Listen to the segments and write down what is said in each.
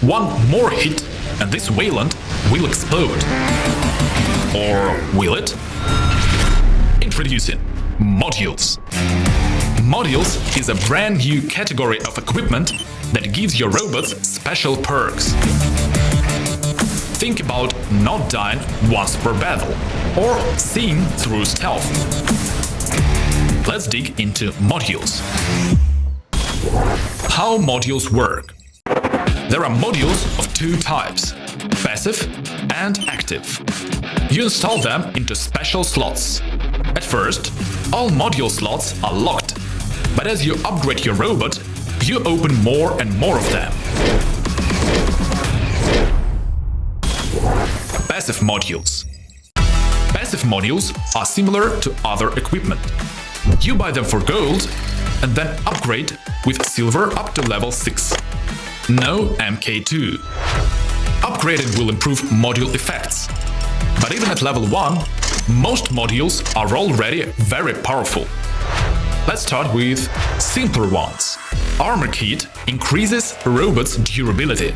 One more hit and this Wayland will explode. Or will it? Introducing Modules. Modules is a brand new category of equipment that gives your robots special perks. Think about not dying once per battle, or seeing through stealth. Let's dig into modules. How modules work. There are modules of two types, passive and active. You install them into special slots. At first, all module slots are locked, but as you upgrade your robot, you open more and more of them. Passive modules. Passive modules are similar to other equipment. You buy them for gold and then upgrade with silver up to level 6. No MK2. Upgraded will improve module effects. But even at level 1, most modules are already very powerful. Let's start with simpler ones. Armor Kit increases robot's durability.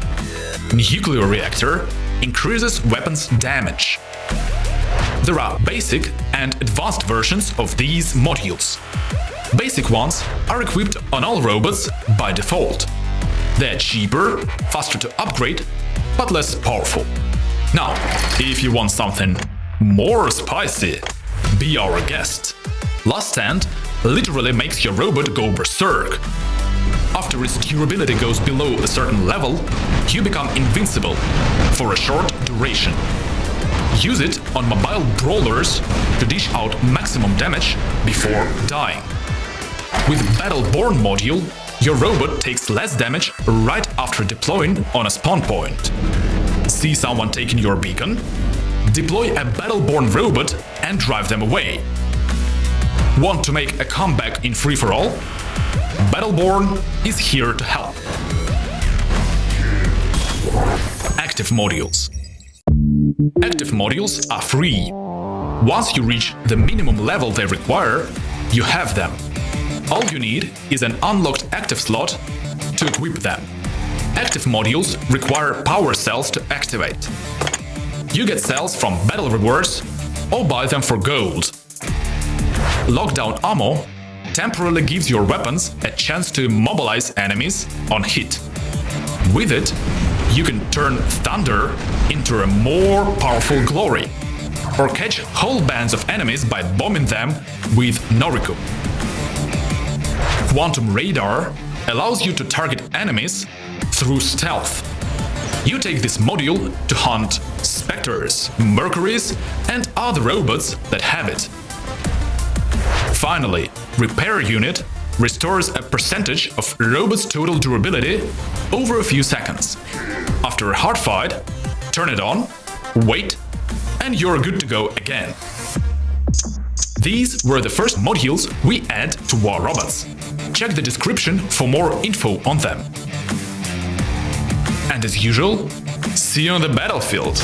Nuclear Reactor increases weapons damage. There are basic and advanced versions of these modules. Basic ones are equipped on all robots by default. They're cheaper, faster to upgrade, but less powerful. Now, if you want something more spicy, be our guest. Last Stand literally makes your robot go berserk. After its durability goes below a certain level, you become invincible for a short duration. Use it on mobile brawlers to dish out maximum damage before dying. With Battleborn module, your robot takes less damage right after deploying on a spawn point. See someone taking your beacon? Deploy a Battleborn robot and drive them away. Want to make a comeback in free-for-all? Battleborn is here to help. Active modules. Active modules are free. Once you reach the minimum level they require, you have them. All you need is an unlocked active slot to equip them. Active modules require power cells to activate. You get cells from battle rewards or buy them for gold. Lockdown ammo temporarily gives your weapons a chance to mobilize enemies on hit. With it, you can turn Thunder into a more powerful Glory, or catch whole bands of enemies by bombing them with Noriku. Quantum Radar allows you to target enemies through stealth. You take this module to hunt Spectres, Mercuries and other robots that have it. Finally, Repair Unit restores a percentage of robot's total durability over a few seconds. After a hard fight, turn it on, wait, and you're good to go again. These were the first modules we add to War robots. Check the description for more info on them. And as usual, see you on the battlefield!